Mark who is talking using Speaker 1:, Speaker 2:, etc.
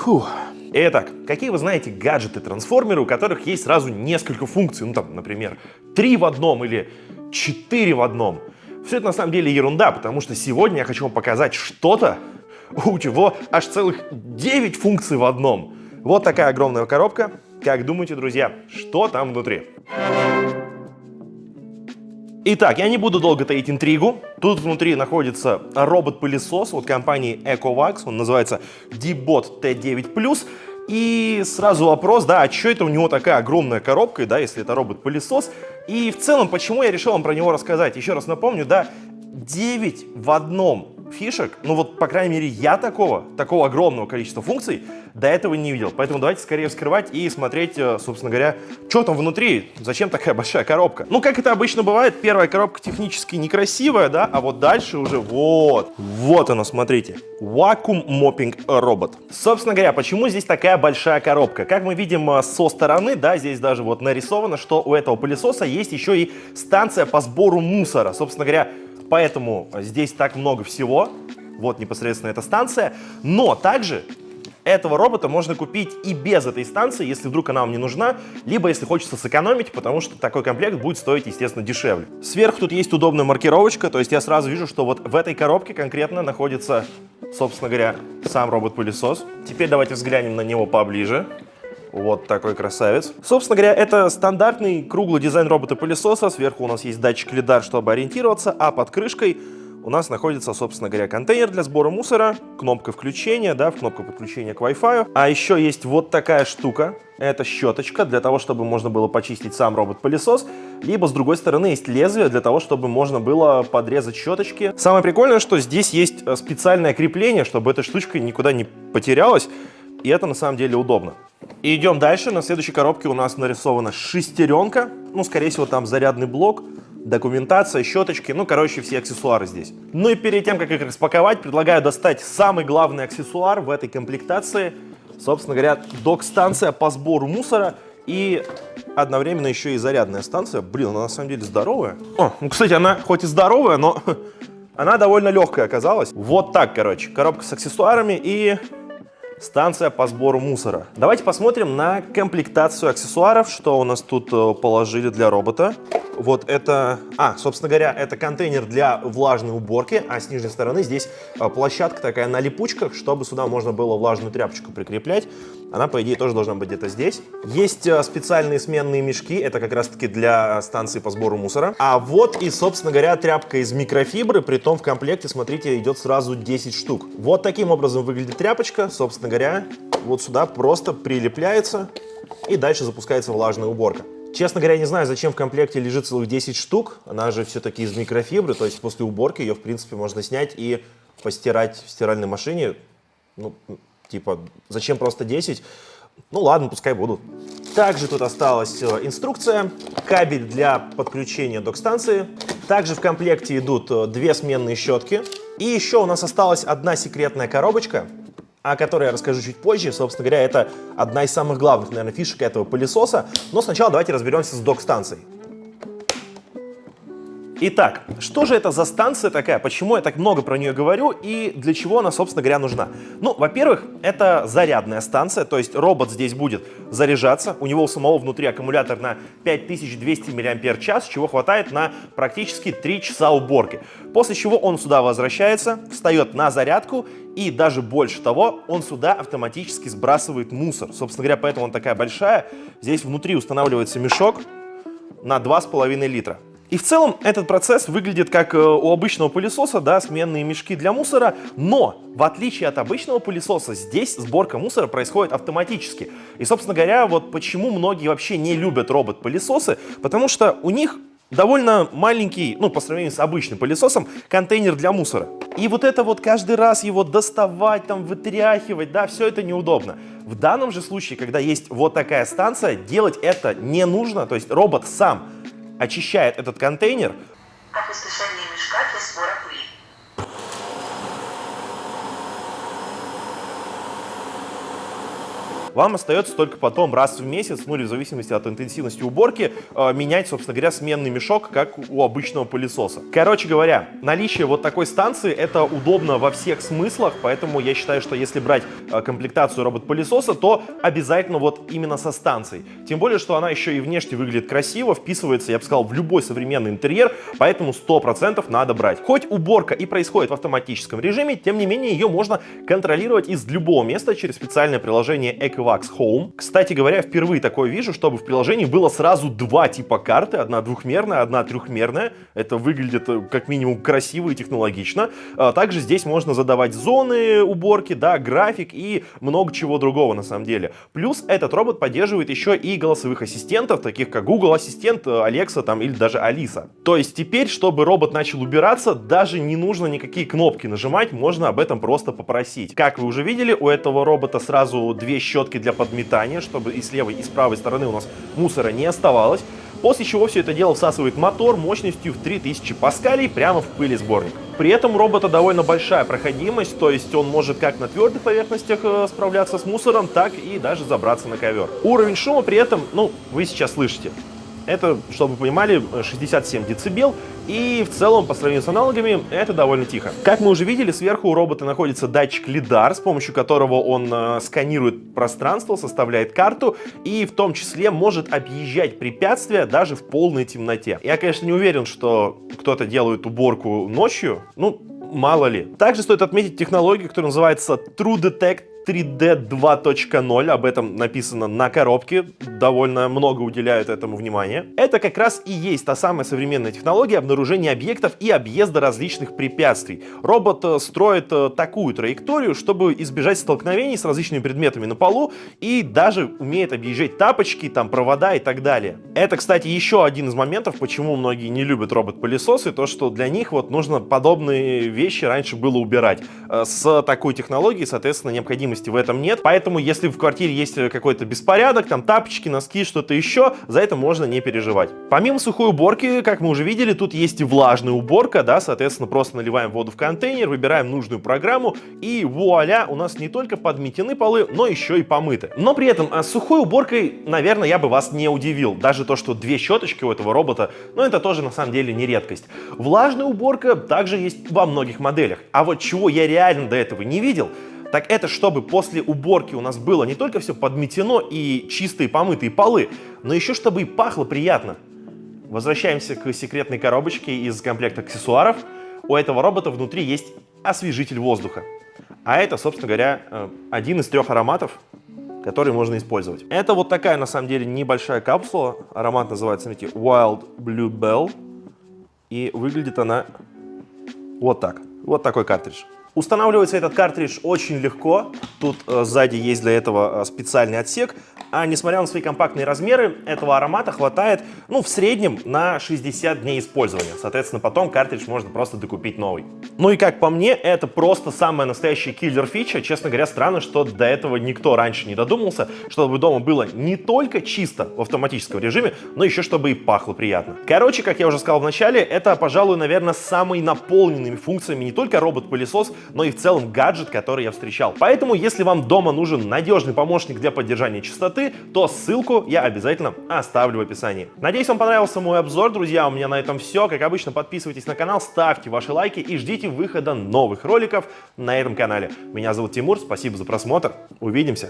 Speaker 1: Фух. Итак, какие вы знаете гаджеты-трансформеры, у которых есть сразу несколько функций? Ну там, например, три в одном или четыре в одном. Все это на самом деле ерунда, потому что сегодня я хочу вам показать что-то, у чего аж целых 9 функций в одном. Вот такая огромная коробка. Как думаете, друзья, что там внутри? Итак, я не буду долго таить интригу. Тут внутри находится робот-пылесос от компании EcoVax. Он называется D-Bot T9+. И сразу вопрос, да, а что это у него такая огромная коробка, да, если это робот-пылесос? И в целом, почему я решил вам про него рассказать? Еще раз напомню, да, 9 в одном фишек, ну вот, по крайней мере, я такого, такого огромного количества функций до этого не видел. Поэтому давайте скорее вскрывать и смотреть, э, собственно говоря, что там внутри, зачем такая большая коробка. Ну, как это обычно бывает, первая коробка технически некрасивая, да, а вот дальше уже вот, вот она, смотрите, Robot. Собственно говоря, почему здесь такая большая коробка? Как мы видим э, со стороны, да, здесь даже вот нарисовано, что у этого пылесоса есть еще и станция по сбору мусора. Собственно говоря, поэтому здесь так много всего. Вот непосредственно эта станция. Но также этого робота можно купить и без этой станции, если вдруг она вам не нужна, либо если хочется сэкономить, потому что такой комплект будет стоить, естественно, дешевле. Сверху тут есть удобная маркировочка, то есть я сразу вижу, что вот в этой коробке конкретно находится, собственно говоря, сам робот-пылесос. Теперь давайте взглянем на него поближе. Вот такой красавец. Собственно говоря, это стандартный круглый дизайн робота-пылесоса. Сверху у нас есть датчик лидар, чтобы ориентироваться, а под крышкой у нас находится, собственно говоря, контейнер для сбора мусора, кнопка включения, да, кнопка подключения к Wi-Fi. А еще есть вот такая штука. Это щеточка для того, чтобы можно было почистить сам робот-пылесос. Либо, с другой стороны, есть лезвие для того, чтобы можно было подрезать щеточки. Самое прикольное, что здесь есть э, специальное крепление, чтобы эта штучка никуда не потерялась. И это на самом деле удобно. И идем дальше. На следующей коробке у нас нарисована шестеренка. Ну, скорее всего, там зарядный блок, документация, щеточки. Ну, короче, все аксессуары здесь. Ну и перед тем, как их распаковать, предлагаю достать самый главный аксессуар в этой комплектации. Собственно говоря, док-станция по сбору мусора и одновременно еще и зарядная станция. Блин, она на самом деле здоровая. О, ну, кстати, она хоть и здоровая, но она довольно легкая оказалась. Вот так, короче, коробка с аксессуарами и станция по сбору мусора. Давайте посмотрим на комплектацию аксессуаров, что у нас тут э, положили для робота. Вот это, а, собственно говоря, это контейнер для влажной уборки, а с нижней стороны здесь э, площадка такая на липучках, чтобы сюда можно было влажную тряпочку прикреплять. Она, по идее, тоже должна быть где-то здесь. Есть э, специальные сменные мешки, это как раз-таки для станции по сбору мусора. А вот и, собственно говоря, тряпка из микрофибры, при том в комплекте, смотрите, идет сразу 10 штук. Вот таким образом выглядит тряпочка, собственно говоря, вот сюда просто прилепляется и дальше запускается влажная уборка. Честно говоря, не знаю, зачем в комплекте лежит целых 10 штук. Она же все-таки из микрофибры, то есть после уборки ее, в принципе, можно снять и постирать в стиральной машине. Ну, типа, зачем просто 10? Ну ладно, пускай будут. Также тут осталась э, инструкция, кабель для подключения док-станции. Также в комплекте идут э, две сменные щетки. И еще у нас осталась одна секретная коробочка, о которой я расскажу чуть позже. Собственно говоря, это одна из самых главных, наверное, фишек этого пылесоса. Но сначала давайте разберемся с док-станцией. Итак, что же это за станция такая, почему я так много про нее говорю и для чего она, собственно говоря, нужна? Ну, во-первых, это зарядная станция, то есть робот здесь будет заряжаться, у него у самого внутри аккумулятор на 5200 мАч, чего хватает на практически 3 часа уборки. После чего он сюда возвращается, встает на зарядку и даже больше того, он сюда автоматически сбрасывает мусор. Собственно говоря, поэтому он такая большая. Здесь внутри устанавливается мешок на 2,5 литра. И в целом этот процесс выглядит как э, у обычного пылесоса, да, сменные мешки для мусора, но в отличие от обычного пылесоса, здесь сборка мусора происходит автоматически. И, собственно говоря, вот почему многие вообще не любят робот-пылесосы, потому что у них довольно маленький, ну, по сравнению с обычным пылесосом, контейнер для мусора. И вот это вот каждый раз его доставать, там, вытряхивать, да, все это неудобно. В данном же случае, когда есть вот такая станция, делать это не нужно, то есть робот сам очищает этот контейнер.
Speaker 2: Опустошение мешка для сбора пыли.
Speaker 1: Вам остается только потом раз в месяц, ну или в зависимости от интенсивности уборки, э, менять, собственно говоря, сменный мешок, как у обычного пылесоса. Короче говоря, наличие вот такой станции это удобно во всех смыслах, поэтому я считаю, что если брать э, комплектацию робот-пылесоса, то обязательно вот именно со станцией. Тем более, что она еще и внешне выглядит красиво, вписывается, я бы сказал, в любой современный интерьер, поэтому 100% надо брать. Хоть уборка и происходит в автоматическом режиме, тем не менее ее можно контролировать из любого места через специальное приложение Ecovacs Home. Кстати говоря, впервые такое вижу, чтобы в приложении было сразу два типа карты, одна двухмерная, одна трехмерная. Это выглядит э, как минимум красиво и технологично. А также здесь можно задавать зоны уборки, да, график и много чего другого на самом деле. Плюс этот робот поддерживает еще и голосовых ассистентов, таких как Google Ассистент, Alexa там или даже Алиса. То есть теперь, чтобы робот начал убираться, даже не нужно никакие кнопки нажимать, можно об этом просто попросить. Как вы уже видели, у этого робота сразу две щетки для подметания, чтобы и с левой, и с правой стороны у нас мусора не оставалось. После чего все это дело всасывает мотор мощностью в 3000 паскалей прямо в пылесборник. При этом у робота довольно большая проходимость, то есть он может как на твердых поверхностях э, справляться с мусором, так и даже забраться на ковер. Уровень шума при этом, ну, вы сейчас слышите. Это, чтобы вы понимали, 67 дБ, и в целом, по сравнению с аналогами, это довольно тихо. Как мы уже видели, сверху у робота находится датчик лидар, с помощью которого он э, сканирует пространство, составляет карту и в том числе может объезжать препятствия даже в полной темноте. Я, конечно, не уверен, что кто-то делает уборку ночью, ну, мало ли. Также стоит отметить технологию, которая называется True Detect 3D 2.0, об этом написано на коробке, довольно много уделяют этому внимания. Это как раз и есть та самая современная технология обнаружения объектов и объезда различных препятствий. Робот э, строит э, такую траекторию, чтобы избежать столкновений с различными предметами на полу и даже умеет объезжать тапочки, там провода и так далее. Это, кстати, еще один из моментов, почему многие не любят робот-пылесосы, то что для них вот нужно подобные вещи раньше было убирать. Э, с такой технологией, соответственно, необходимо необходимости в этом нет. Поэтому, если в квартире есть какой-то беспорядок, там тапочки, носки, что-то еще, за это можно не переживать. Помимо сухой уборки, как мы уже видели, тут есть и влажная уборка, да, соответственно, просто наливаем воду в контейнер, выбираем нужную программу, и вуаля, у нас не только подметены полы, но еще и помыты. Но при этом а, с сухой уборкой, наверное, я бы вас не удивил. Даже то, что две щеточки у этого робота, ну это тоже на самом деле не редкость. Влажная уборка также есть во многих моделях. А вот чего я реально до этого не видел, так это чтобы после уборки у нас было не только все подметено и чистые помытые полы, но еще чтобы и пахло приятно. Возвращаемся к секретной коробочке из комплекта аксессуаров. У этого робота внутри есть освежитель воздуха. А это, собственно говоря, э, один из трех ароматов, который можно использовать. Это вот такая, на самом деле, небольшая капсула. Аромат называется, смотрите, Wild Blue Bell. И выглядит она вот так. Вот такой картридж. Устанавливается этот картридж очень легко. Тут э, сзади есть для этого э, специальный отсек. А несмотря на свои компактные размеры, этого аромата хватает, ну, в среднем на 60 дней использования. Соответственно, потом картридж можно просто докупить новый. Ну и как по мне, это просто самая настоящая киллер-фича. Честно говоря, странно, что до этого никто раньше не додумался, чтобы дома было не только чисто в автоматическом режиме, но еще чтобы и пахло приятно. Короче, как я уже сказал в начале, это, пожалуй, наверное, самый наполненными функциями не только робот-пылесос, но и в целом гаджет, который я встречал. Поэтому, если вам дома нужен надежный помощник для поддержания чистоты, то ссылку я обязательно оставлю в описании. Надеюсь, вам понравился мой обзор, друзья. У меня на этом все. Как обычно, подписывайтесь на канал, ставьте ваши лайки и ждите выхода новых роликов на этом канале. Меня зовут Тимур, спасибо за просмотр. Увидимся.